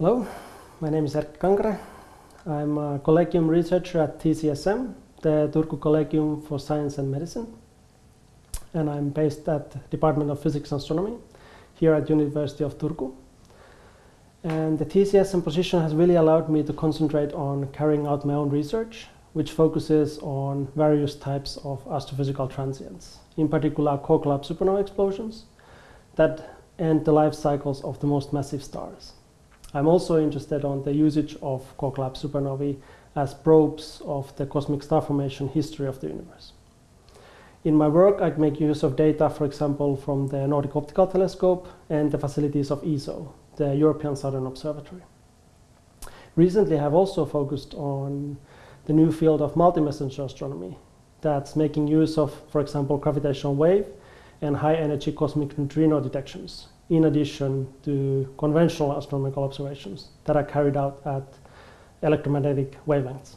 Hello, my name is Erkki Kankare. I'm a collegium researcher at TCSM, the Turku Collegium for Science and Medicine. And I'm based at the Department of Physics and Astronomy here at the University of Turku. And the TCSM position has really allowed me to concentrate on carrying out my own research, which focuses on various types of astrophysical transients, in particular core collapse supernova explosions that end the life cycles of the most massive stars. I'm also interested on the usage of collapse supernovae as probes of the cosmic star formation history of the universe. In my work, I make use of data, for example, from the Nordic Optical Telescope and the facilities of ESO, the European Southern Observatory. Recently, I have also focused on the new field of multi-messenger astronomy that's making use of, for example, gravitational wave and high-energy cosmic neutrino detections, in addition to conventional astronomical observations that are carried out at electromagnetic wavelengths.